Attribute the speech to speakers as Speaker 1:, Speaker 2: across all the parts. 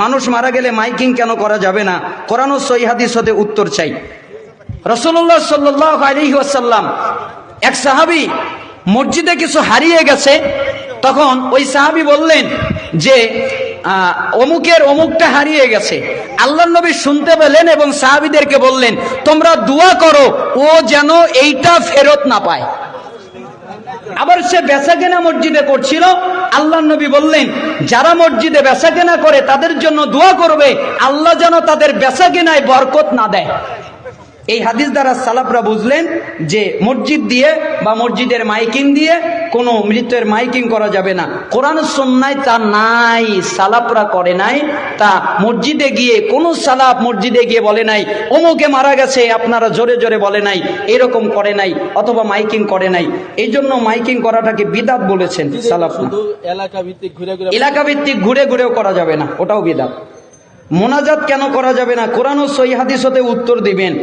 Speaker 1: মানুষ মারা গেলে মাইকিং কেন করা যাবে না? কোরআন ও সহি হাদিস হতে উত্তর চাই। রসুল্লাহ সাল্লাহ আলহি আসাল্লাম এক সাহাবি মসজিদে কিছু হারিয়ে গেছে, তখন ওই সাহাবি বললেন যে অমুকের অমুকটা হারিয়ে গেছে। আল্লাহ নবী শুনতে পেলেন এবং সাহাবিদেরকে বললেন, তোমরা দোয়া করো, ও যেন এইটা ফেরত না পায়। আবার সে বেচা কেনা মসজিদে করছিল আল্লাহ নবী বললেন, যারা মসজিদে বেচা কেনা করে তাদের জন্য দোয়া করবে, আল্লাহ যেন তাদের বেচা কেনায় বরকত না দেয়। এই হাদিস দ্বারা সালাফরা বুঝলেন যে মসজিদ দিয়ে বা মসজিদের মাইকিং দিয়ে কোনো মৃত্যুর মাইকিং করা যাবে না। কোরআন সন্ন্যায় তা নাই সালাফরা করে নাই। তা মসজিদে গিয়ে কোনো সালাফ মসজিদে গিয়ে বলে নাই অমুকে মারা গেছে আপনারা জোরে জোরে বলে নাই এরকম করে নাই অথবা মাইকিং করে নাই। এই জন্য মাইকিং করাটাকে বিদাত বলেছেন সালাফ
Speaker 2: এলাকা ভিত্তিক ঘুরে ঘুরে
Speaker 1: এলাকা ভিত্তিক ঘুরে ঘুরেও করা যাবে না ওটাও বিদাত। মোনাজাত কেন করা যাবে না? কোরআন ও সহি হাদিস হতে উত্তর দিবেন।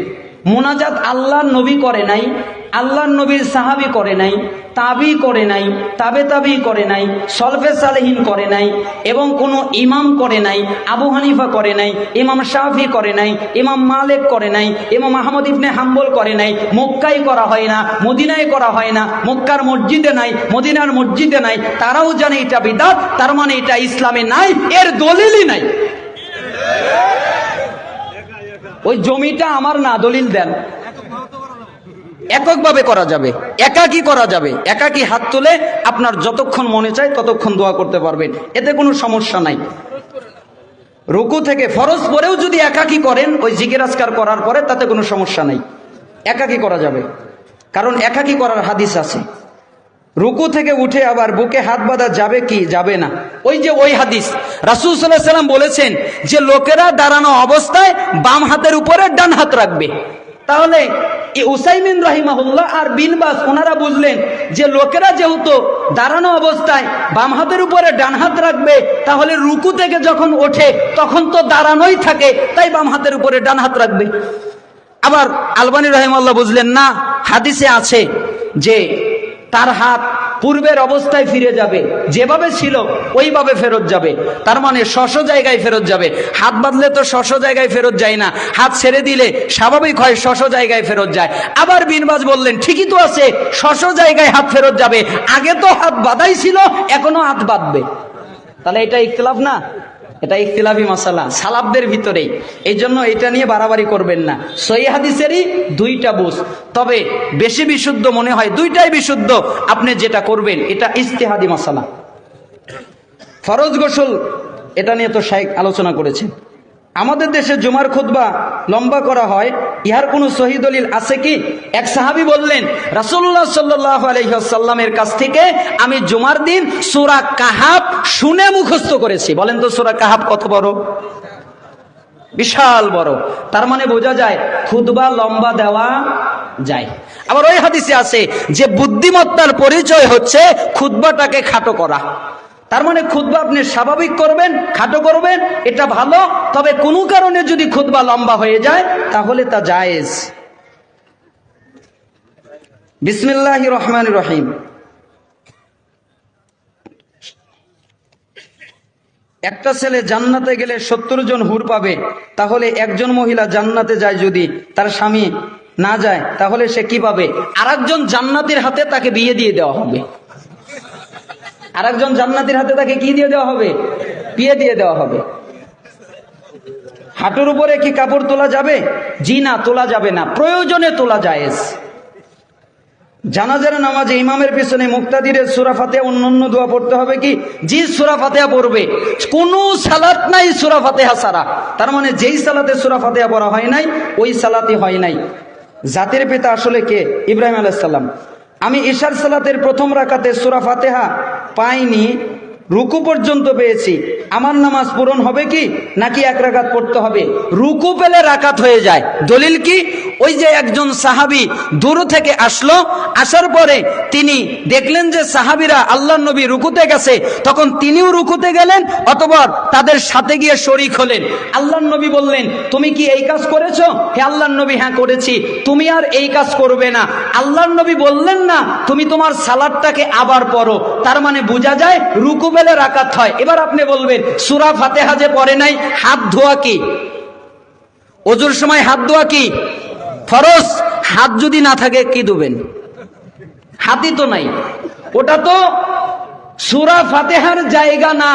Speaker 1: মোনাজাত আল্লাহর নবী করে নাই আল্লাহর নবীর সাহাবি করে নাই তাবি করে নাই তাবে তাবি করে নাই সলফে সালেহীন করে নাই এবং কোনো ইমাম করে নাই আবু হানিফা করে নাই ইমাম শাফি করে নাই ইমাম মালেক করে নাই ইমাম আহমদ ইবনে হাম্বল করে নাই মক্কায় করা হয় না মদিনায় করা হয় না মক্কার মসজিদে নাই মদিনার মসজিদে নাই তারাও জানে এটা বিদাত তার মানে এটা ইসলামে নাই এর দলিলই নাই ওই জমিটা আমার না, দলিল দেন। এককভাবে করা যাবে। একাকি করা যাবে। একাকি হাত তুলে আপনার যতক্ষণ মনে চায় ততক্ষণ দোয়া করতে পারবেন। এতে কোনো সমস্যা নাই। রুকু থেকে ফরজ পরেও যদি একাকি করেন, ওই জিজ্ঞাসকার করার পরে তাতে কোনো সমস্যা নাই। একাকি করা যাবে। কারণ একাকি করার হাদিস আছে। রুকু থেকে উঠে আবার বুকে হাত বাঁধা যাবে কি? যাবে না। ওই যে ওই হাদিস, রাসুল সাল্লাহ সাল্লাম বলেছেন যে লোকেরা দাঁড়ানো অবস্থায় বাম হাতের উপরে ডান হাত রাখবে। তাহলে উসাইমিন রহিমাহুল্লাহ আর বিনবাস ওনারা বুঝলেন যে লোকেরা যেহেতু দাঁড়ানো অবস্থায় বাম হাতের উপরে ডান হাত রাখবে, তাহলে রুকু থেকে যখন ওঠে, তখন তো দাঁড়ানোই থাকে, তাই বাম হাতের উপরে ডান হাত রাখবে। আবার আলবানী রহিমাল্লাহ বুঝলেন, না, হাদিসে আছে যে তার হাত পূর্বের অবস্থায় ফিরে যাবে, যেভাবে ছিল ওইভাবে ফেরত যাবে। তার মানে শশ জায়গায় ফেরত যাবে। হাত বাঁধলে তো শশ জায়গায় ফেরত যায় না। হাত ছেড়ে দিলে স্বাভাবিক হয় শশ জায়গায় ফেরত যায়। আবার বিনবাজ বললেন, ঠিকই তো আছে শশ জায়গায় হাত ফেরত যাবে। আগে তো হাত বাঁধাই ছিল, এখনও হাত বাঁধবে। তাহলে এটা ইখতলাফ না? এটা ইখতিলাফি মশালা সালাবদের ভিতরেই। এই জন্য এটা নিয়ে বাড়াবাড়ি করবেন না। সই হাদিসেরই দুইটা বুঝ। তবে বেশি বিশুদ্ধ মনে হয় দুইটাই বিশুদ্ধ, আপনি যেটা করবেন, এটা ইস্তেহাদি মশালা। ফরজ গোসল, এটা নিয়ে তো শাইক আলোচনা করেছেন। আমাদের দেশে জুমার খুতবা লম্বা করা হয়। ইহার কোনো শহীদলিল আছে কি? এক সাহাবি বললেন রাসুল্লাহ সাল্লাহ কাছ থেকে আমি জুমার দিন সুরা কাহাব শুনে মুখস্থ করেছি। বলেন তো সুরা কাহাব কত বড়? বিশাল বড়। তার মানে বোঝা যায়, খুতবা লম্বা দেওয়া যায়। আবার ওই হাদিসে আছে যে, বুদ্ধিমত্তার পরিচয় হচ্ছে খুতবাটাকে খাটো করা। তার মানে খুতবা আপনি স্বাভাবিক করবেন, খাটো করবেন, এটা ভালো। তবে কোনো কারণে যদি খুতবা লম্বা হয়ে যায়, তাহলে তা জায়েজ। বিসমিল্লাহ রহমান রহিম। একটা ছেলে জান্নাতে গেলে সত্তর জন হুর পাবে, তাহলে একজন মহিলা জান্নাতে যায় যদি তার স্বামী না যায়, তাহলে সে কি পাবে? আরেকজন জান্নাতের হাতে তাকে বিয়ে দিয়ে দেওয়া হবে। আরেকজন জান্নাতের হাতে তাকে কি দিয়ে দেওয়া হবে? পিয়ে দিয়ে দেওয়া হবে। হাঁটুর উপরে কি কাপড় তোলা যাবে? জি না, তোলা যাবে না। প্রয়োজনে তোলা জায়েজ। জানাজার নামাজে ইমামের পিছনে মুক্তাদিরের সুরা ফাতেহা অন্যান্য দোয়া পড়তে হবে কি? জি, সুরা ফাতেহা পড়বে। কোন সালাত নাই সুরা ফাতেহা সারা তার মানে যেই সালাতে সুরা ফাতেহা পড়া হয় নাই, ওই সালাতে হয় নাই। জাতির পিতা আসলে কে? ইব্রাহিম আলাইসাল্লাম আমি ঈশার সালাতের প্রথম রাকাতে সুরা ফাতেহা পাইনি রুকু পর্যন্ত পেয়েছি। আমার নামাজ পূরণ হবে কি? নাকি এক রাকাত পড়তে হবে? রুকু পেলে রাকাত হয়ে যায়। দলিল কি? ওই যে একজন সাহাবি দূর থেকে আসলো, আসার পরে তিনি দেখলেন যে সাহাবিরা আল্লাহ নবী রুকুতে গেছে। তখন তিনিও রুকুতে গেলেন অথবা তাদের সাথে গিয়ে শরিক হলেন। আল্লাহ নবী বললেন, তুমি কি এই কাজ করেছ? হে আল্লাহ নবী হ্যাঁ করেছি। তুমি আর এই কাজ করবে না। আল্লাহ নবী বললেন না, তুমি তোমার সালাদটাকে আবার পড়ো। তার মানে বোঝা যায়, রুকু বেলে রাকাত হয়। এবার আপনি বলবেন, সুরা ফাতেহা যে পড়ে নাই, হাত ধোয়া কি? অজুর সময় হাত ধোয়া কি? ফরস হাত যদি না থাকে, কি ধুবেন? হাতই তো নাই। ওটা তো সুরা ফাতেহার জায়গা না।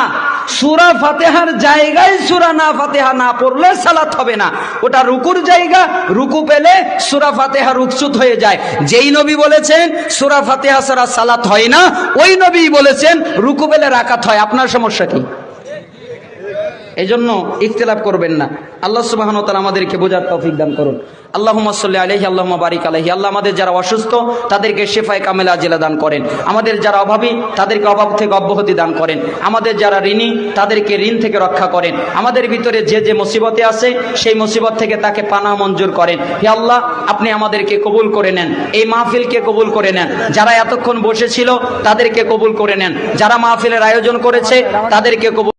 Speaker 1: সুরা ফাতেহার জায়গায় সুরা না ফাতেহা না পড়লে সালাত হবে না। ওটা রুকুর জায়গা, রুকু পেলে সুরা ফাতেহা রুকসুত হয়ে যায়। যেই নবী বলেছেন, সুরা ফাতেহা সারা সালাত হয় না, ওই নবী বলেছেন, রুকু পেলে রাকাত হয়। আপনার সমস্যা কি? এই জন্য ইখতিলাফ করবেন না। আল্লাহ সুবাহন তালা আমাদেরকে বোঝার তৌফিক দান করুন। আল্লাহ সাল্লি আলহি আল্লাহ বারিক আলহি আল্লাহ আমাদের যারা অসুস্থ, তাদেরকে শেফায় কামেলা জেলা দান করেন। আমাদের যারা অভাবী, তাদেরকে অভাব থেকে অব্যাহতি দান করেন। আমাদের যারা ঋণী, তাদেরকে ঋণ থেকে রক্ষা করেন। আমাদের ভিতরে যে যে মুসিবতে আছে, সেই মুসিবত থেকে তাকে পানা মঞ্জুর করেন। হে আল্লাহ, আপনি আমাদেরকে কবুল করে নেন। এই মাহফিলকে কবুল করে নেন। যারা এতক্ষণ বসেছিল, তাদেরকে কবুল করে নেন। যারা মাহফিলের আয়োজন করেছে, তাদেরকে কবুল